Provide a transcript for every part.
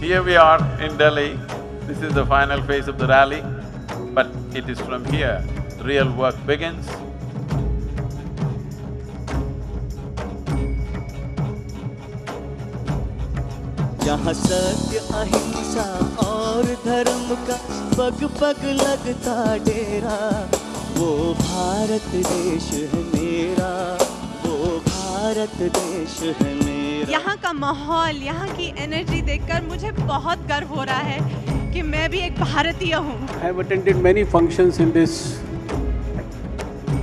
Here we are in Delhi, this is the final phase of the rally, but it is from here the real work begins. जहाँ सत्य अहिंसा और धर्म का पग पग लगता डेरा वो भारत देश है मेरा वो भारत देश है मेरा यहाँ का माहौल यहाँ की एनर्जी देखकर मुझे बहुत गर्व हो रहा है कि मैं भी एक भारतीय हूँ।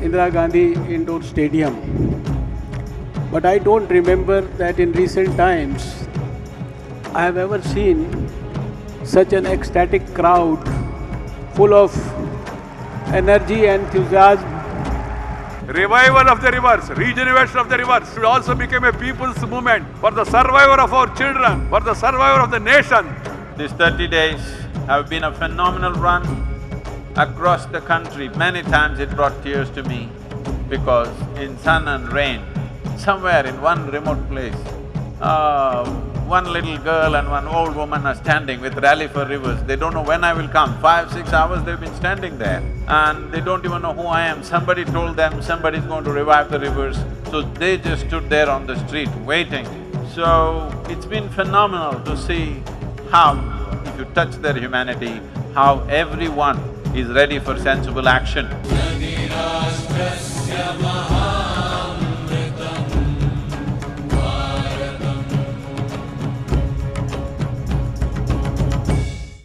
Indira Gandhi indoor stadium but I don't remember that in recent times I have ever seen such an ecstatic crowd full of energy and Revival of the rivers, regeneration of the rivers should also become a people's movement for the survival of our children, for the survival of the nation. These thirty days have been a phenomenal run across the country. Many times it brought tears to me because in sun and rain, somewhere in one remote place, uh, one little girl and one old woman are standing with Rally for Rivers, they don't know when I will come. Five, six hours they've been standing there and they don't even know who I am. Somebody told them somebody's going to revive the rivers, so they just stood there on the street waiting. So, it's been phenomenal to see how, if you touch their humanity, how everyone is ready for sensible action.